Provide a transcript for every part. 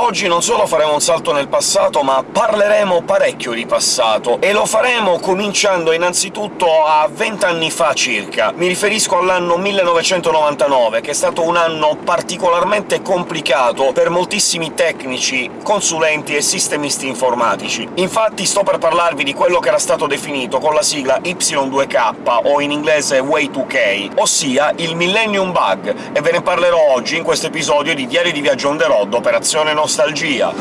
Oggi non solo faremo un salto nel passato, ma parleremo parecchio di passato, e lo faremo cominciando innanzitutto a vent'anni fa circa. Mi riferisco all'anno 1999, che è stato un anno particolarmente complicato per moltissimi tecnici, consulenti e sistemisti informatici. Infatti sto per parlarvi di quello che era stato definito con la sigla Y2K, o in inglese Way2K, ossia il Millennium Bug, e ve ne parlerò oggi in questo episodio di Diario di Viaggio on the road, Operazione Nostalgia.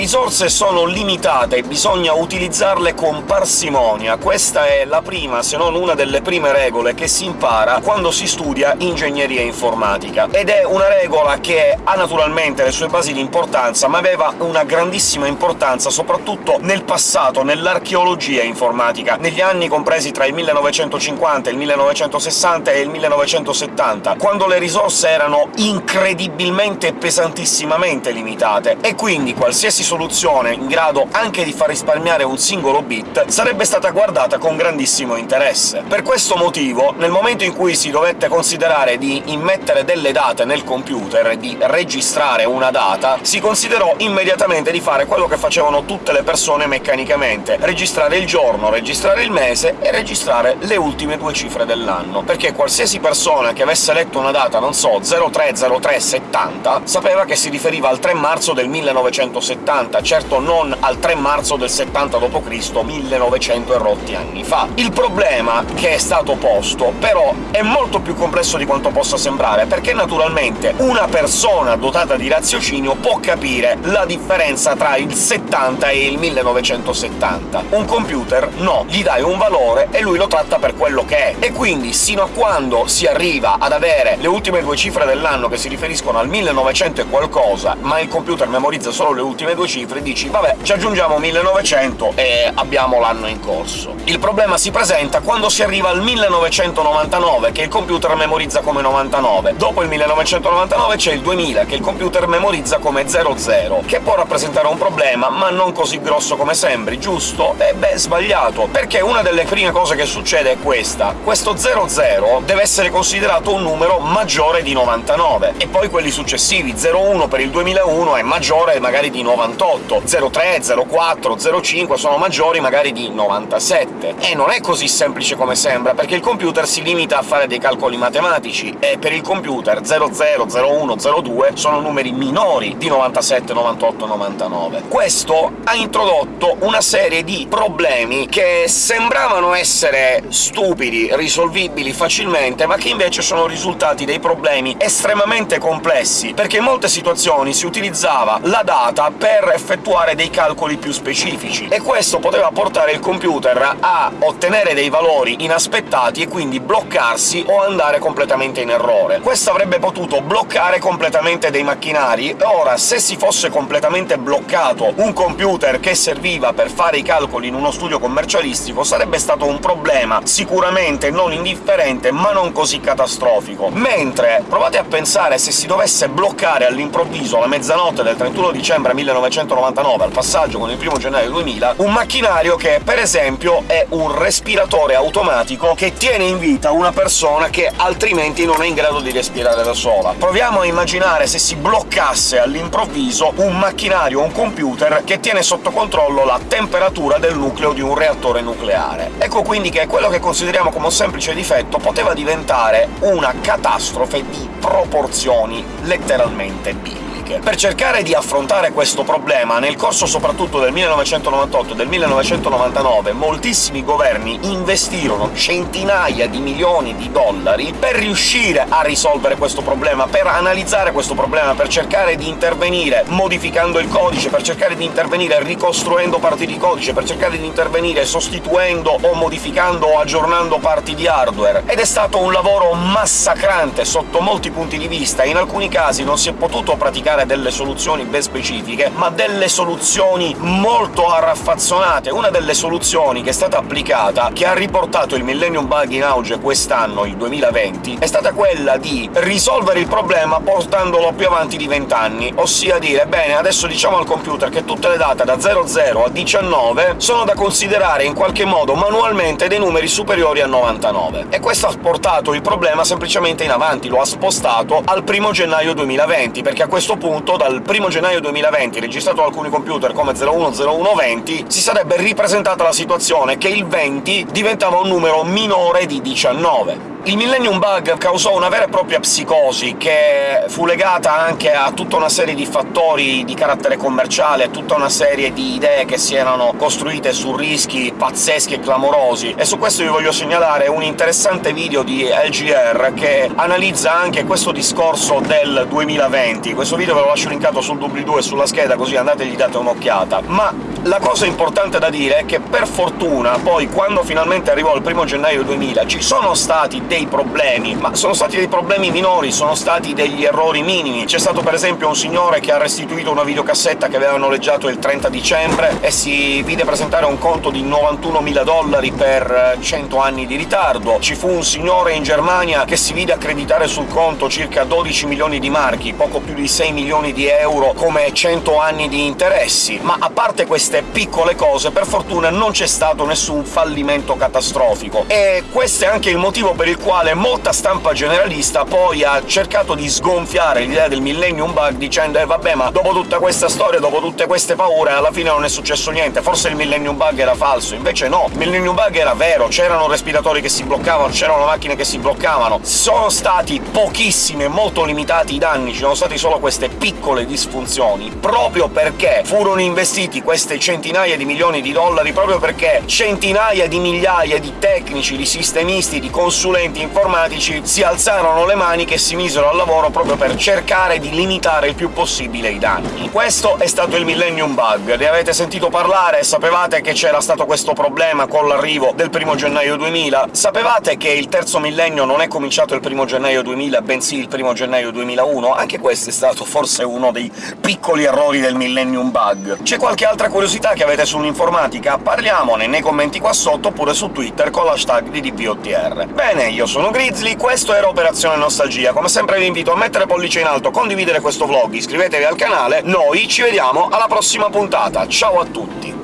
Risorse sono limitate e bisogna utilizzarle con parsimonia. Questa è la prima, se non una delle prime regole che si impara quando si studia ingegneria informatica. Ed è una regola che ha naturalmente le sue basi di importanza, ma aveva una grandissima importanza soprattutto nel passato, nell'archeologia informatica, negli anni compresi tra il 1950, il 1960 e il 1970, quando le risorse erano incredibilmente e pesantissimamente limitate, e quindi qualsiasi soluzione in grado anche di far risparmiare un singolo bit sarebbe stata guardata con grandissimo interesse. Per questo motivo, nel momento in cui si dovette considerare di immettere delle date nel computer di registrare una data, si considerò immediatamente di fare quello che facevano tutte le persone meccanicamente — registrare il giorno, registrare il mese e registrare le ultime due cifre dell'anno, perché qualsiasi persona che avesse letto una data, non so, 030370, sapeva che si riferiva al 3 marzo del 1970, 70, certo non al 3 marzo del 70 d.C., 1900 e rotti anni fa. Il problema che è stato posto, però, è molto più complesso di quanto possa sembrare, perché naturalmente una persona dotata di raziocinio può capire la differenza tra il 70 e il 1970. Un computer no, gli dai un valore e lui lo tratta per quello che è, e quindi sino a quando si arriva ad avere le ultime due cifre dell'anno che si riferiscono al 1900 e qualcosa, ma il computer memorizza solo le ultime due cifre, dici «vabbè, ci aggiungiamo 1900 e abbiamo l'anno in corso». Il problema si presenta quando si arriva al 1999, che il computer memorizza come 99. Dopo il 1999 c'è il 2000, che il computer memorizza come 00, che può rappresentare un problema, ma non così grosso come sembri, giusto? E beh, sbagliato, perché una delle prime cose che succede è questa. Questo 00 deve essere considerato un numero maggiore di 99, e poi quelli successivi. 01 per il 2001 è maggiore magari di 98, 98, 03, 04, 05 sono maggiori magari di 97. E non è così semplice come sembra, perché il computer si limita a fare dei calcoli matematici, e per il computer 00, 01, 02 sono numeri minori di 97, 98, 99. Questo ha introdotto una serie di problemi che sembravano essere stupidi, risolvibili facilmente, ma che invece sono risultati dei problemi estremamente complessi, perché in molte situazioni si utilizzava la data per effettuare dei calcoli più specifici, e questo poteva portare il computer a ottenere dei valori inaspettati e quindi bloccarsi o andare completamente in errore. Questo avrebbe potuto bloccare completamente dei macchinari, e ora, se si fosse completamente bloccato un computer che serviva per fare i calcoli in uno studio commercialistico, sarebbe stato un problema sicuramente non indifferente, ma non così catastrofico. Mentre provate a pensare se si dovesse bloccare all'improvviso la mezzanotte del 31 dicembre 1900 1999 al passaggio con il 1 gennaio 2000, un macchinario che, per esempio, è un respiratore automatico che tiene in vita una persona che altrimenti non è in grado di respirare da sola. Proviamo a immaginare se si bloccasse all'improvviso un macchinario, un computer, che tiene sotto controllo la temperatura del nucleo di un reattore nucleare. Ecco quindi che quello che consideriamo come un semplice difetto poteva diventare una catastrofe di proporzioni letteralmente bibliche politiche. Per cercare di affrontare questo problema, nel corso soprattutto del 1998 e del 1999, moltissimi governi investirono centinaia di milioni di dollari per riuscire a risolvere questo problema, per analizzare questo problema, per cercare di intervenire modificando il codice, per cercare di intervenire ricostruendo parti di codice, per cercare di intervenire sostituendo o modificando o aggiornando parti di hardware. Ed è stato un lavoro massacrante sotto molti punti di vista, in alcuni casi non si è potuto praticare dare delle soluzioni ben specifiche, ma delle soluzioni molto arraffazzonate. Una delle soluzioni che è stata applicata, che ha riportato il Millennium Bug in auge quest'anno, il 2020, è stata quella di risolvere il problema portandolo più avanti di 20 anni, ossia dire «Bene, adesso diciamo al computer che tutte le date da 00 a 19 sono da considerare in qualche modo manualmente dei numeri superiori a 99». E questo ha portato il problema semplicemente in avanti, lo ha spostato al 1 gennaio 2020, perché a questo punto, dal 1 gennaio 2020, registrato alcuni computer come 010120, si sarebbe ripresentata la situazione che il 20 diventava un numero minore di 19. Il Millennium Bug causò una vera e propria psicosi, che fu legata anche a tutta una serie di fattori di carattere commerciale, a tutta una serie di idee che si erano costruite su rischi pazzeschi e clamorosi, e su questo vi voglio segnalare un interessante video di LGR che analizza anche questo discorso del 2020. Questo video ve lo lascio linkato sul doobly-doo e sulla scheda, così andate e gli date un'occhiata. Ma la cosa importante da dire è che, per fortuna, poi, quando finalmente arrivò il primo gennaio 2000, ci sono stati dei problemi, ma sono stati dei problemi minori, sono stati degli errori minimi. C'è stato per esempio un signore che ha restituito una videocassetta che aveva noleggiato il 30 dicembre e si vide presentare un conto di 91.000 dollari per 100 anni di ritardo. Ci fu un signore in Germania che si vide accreditare sul conto circa 12 milioni di marchi, poco più di 6 milioni di euro, come 100 anni di interessi. Ma a parte queste piccole cose, per fortuna non c'è stato nessun fallimento catastrofico, e questo è anche il motivo per il quale molta stampa generalista poi ha cercato di sgonfiare l'idea del Millennium Bug dicendo «Eh vabbè, ma dopo tutta questa storia, dopo tutte queste paure, alla fine non è successo niente, forse il Millennium Bug era falso». Invece no, il Millennium Bug era vero, c'erano respiratori che si bloccavano, c'erano macchine che si bloccavano, sono stati pochissimi e molto limitati i danni, ci sono stati solo queste piccole disfunzioni, proprio perché furono investiti queste centinaia di milioni di dollari, proprio perché centinaia di migliaia di tecnici, di sistemisti, di consulenti consulenti informatici si alzarono le mani che si misero al lavoro proprio per cercare di limitare il più possibile i danni. Questo è stato il Millennium Bug. Ne avete sentito parlare? Sapevate che c'era stato questo problema con l'arrivo del primo gennaio 2000? Sapevate che il terzo millennio non è cominciato il primo gennaio 2000, bensì il primo gennaio 2001? Anche questo è stato forse uno dei piccoli errori del Millennium Bug. C'è qualche altra curiosità che avete sull'informatica? Parliamone nei commenti qua sotto, oppure su Twitter con l'hashtag di DPOTR. Bene, io sono Grizzly, questo era Operazione Nostalgia. Come sempre vi invito a mettere pollice in alto, condividere questo vlog, iscrivetevi al canale, noi ci vediamo alla prossima puntata. Ciao a tutti!